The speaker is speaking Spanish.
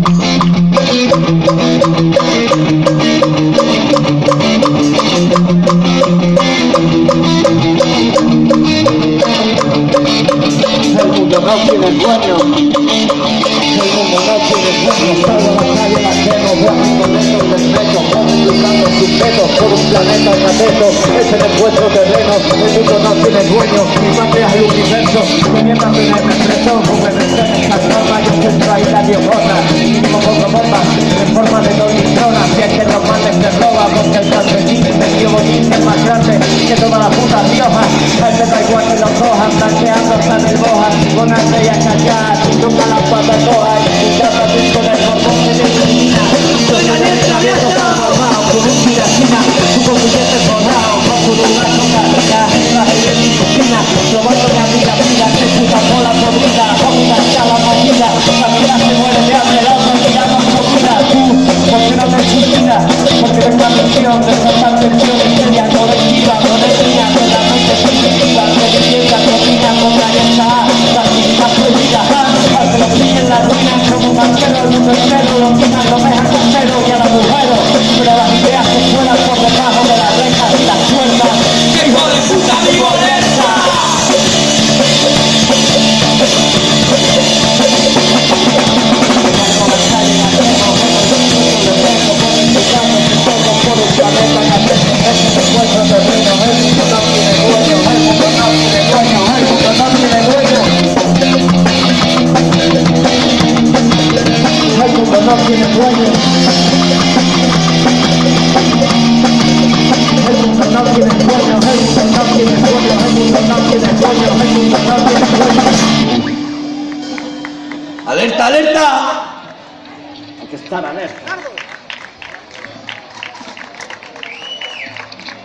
El mundo no tiene dueño, el mundo no tiene dueño, salvo a nadie más lleno, guay con estos respeto. van buscando sus dedos por un planeta de atento, ese es nuestro terreno, el mundo no tiene dueño, mi madre es el universo, me niega tener respeto. pioja Este tal que los cojan, planteando hasta Con nunca como banquero, el mundo entero lo llenan los dejan costeros y al agujero, pero las ideas se cuelan por debajo de las rejas y las puertas. ¡Qué hijo de puta violenta! Por ¡Alerta, alerta! Hay que estar alerta.